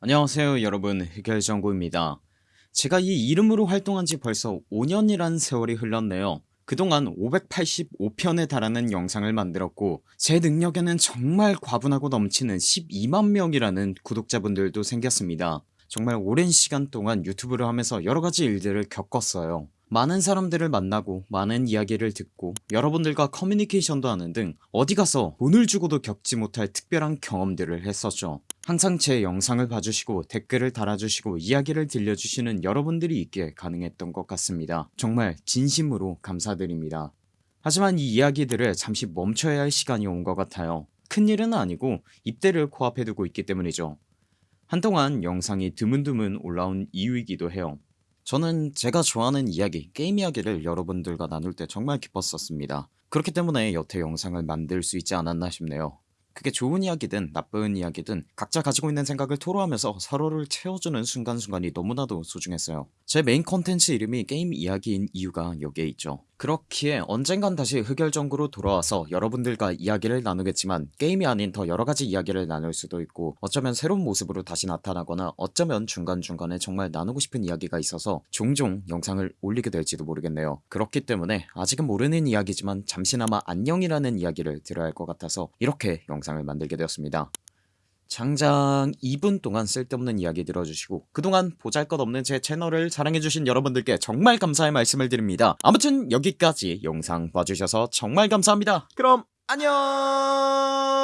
안녕하세요 여러분. 흑열정구입니다. 제가 이 이름으로 활동한 지 벌써 5년이란 세월이 흘렀네요. 그동안 585편에 달하는 영상을 만들었고 제 능력에는 정말 과분하고 넘치는 12만명이라는 구독자분들도 생겼습니다. 정말 오랜 시간 동안 유튜브를 하면서 여러가지 일들을 겪었어요. 많은 사람들을 만나고 많은 이야기를 듣고 여러분들과 커뮤니케이션도 하는 등 어디 가서 돈을 주고도 겪지 못할 특별한 경험들을 했었죠 항상 제 영상을 봐주시고 댓글을 달아주시고 이야기를 들려주시는 여러분들이 있기에 가능했던 것 같습니다. 정말 진심으로 감사드립니다. 하지만 이 이야기들을 잠시 멈춰야 할 시간이 온 것 같아요. 큰일은 아니고 입대를 코앞에 두고 있기 때문이죠. 한동안 영상이 드문드문 올라온 이유이기도 해요. 저는 제가 좋아하는 이야기 게임 이야기를 여러분들과 나눌 때 정말 기뻤었습니다. 그렇기 때문에 여태 영상을 만들 수 있지 않았나 싶네요 그게 좋은 이야기든 나쁜 이야기든 각자 가지고 있는 생각을 토로하면서 서로를 채워주는 순간순간이 너무나도 소중했어요. 제 메인 컨텐츠 이름이 게임 이야기인 이유가 여기에 있죠 그렇기에 언젠간 다시 흑열정구로 돌아와서 여러분들과 이야기를 나누겠지만 게임이 아닌 더 여러가지 이야기를 나눌 수도 있고 어쩌면 새로운 모습으로 다시 나타나거나 어쩌면 중간중간에 정말 나누고 싶은 이야기가 있어서 종종 영상을 올리게 될지도 모르겠네요. 그렇기 때문에 아직은 모르는 이야기지만 잠시나마 안녕이라는 이야기를 드려야 할 것 같아서 이렇게 영상을 만들게 되었습니다 장장 2분 동안 쓸데없는 이야기 들어주시고 그동안 보잘것없는 제 채널을 사랑해주신 여러분들께 정말 감사의 말씀을 드립니다. 아무튼 여기까지 영상 봐주셔서 정말 감사합니다. 그럼 안녕